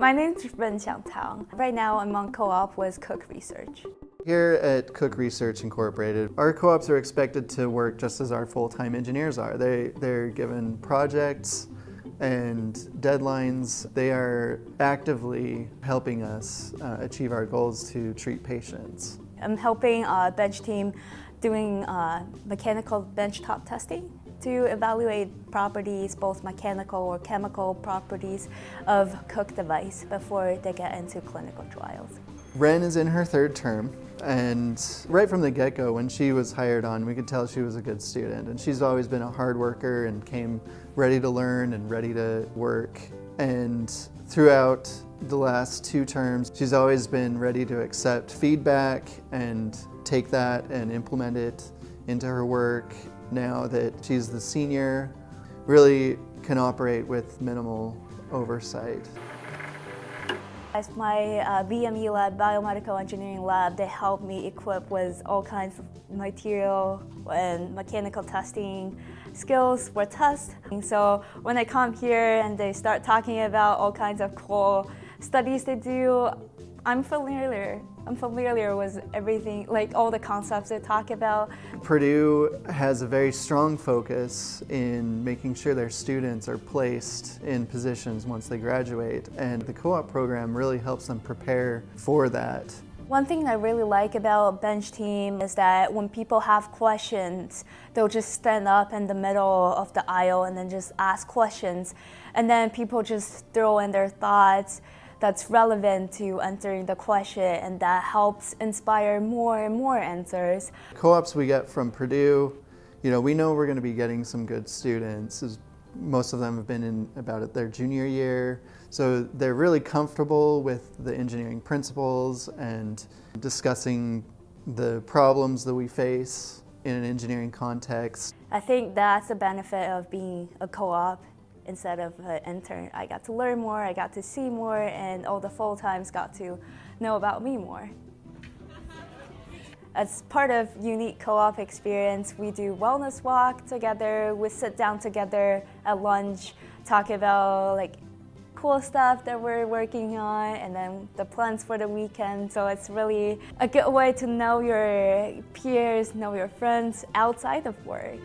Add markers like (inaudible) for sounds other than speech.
My name's Ren Xiang Tang. Right now I'm on co-op with Cook Research. Here at Cook Research Incorporated, our co-ops are expected to work just as our full-time engineers are. They, they're given projects and deadlines. They are actively helping us uh, achieve our goals to treat patients. I'm helping a bench team doing uh, mechanical benchtop testing to evaluate properties, both mechanical or chemical properties of Cook device before they get into clinical trials. Ren is in her third term and right from the get-go when she was hired on we could tell she was a good student and she's always been a hard worker and came ready to learn and ready to work and throughout the last two terms she's always been ready to accept feedback and take that and implement it into her work now that she's the senior, really can operate with minimal oversight. As my uh, BME lab, biomedical engineering lab, they help me equip with all kinds of material and mechanical testing skills for tests. So when I come here and they start talking about all kinds of cool studies they do, I'm familiar. I'm familiar with everything, like all the concepts they talk about. Purdue has a very strong focus in making sure their students are placed in positions once they graduate, and the co-op program really helps them prepare for that. One thing I really like about Bench Team is that when people have questions, they'll just stand up in the middle of the aisle and then just ask questions. And then people just throw in their thoughts that's relevant to answering the question and that helps inspire more and more answers. Co-ops we get from Purdue, you know, we know we're going to be getting some good students. Most of them have been in about their junior year, so they're really comfortable with the engineering principles and discussing the problems that we face in an engineering context. I think that's a benefit of being a co-op instead of an intern. I got to learn more, I got to see more, and all the full-times got to know about me more. (laughs) As part of Unique Co-op experience, we do wellness walk together, we sit down together at lunch, talk about like cool stuff that we're working on and then the plans for the weekend. So it's really a good way to know your peers, know your friends outside of work.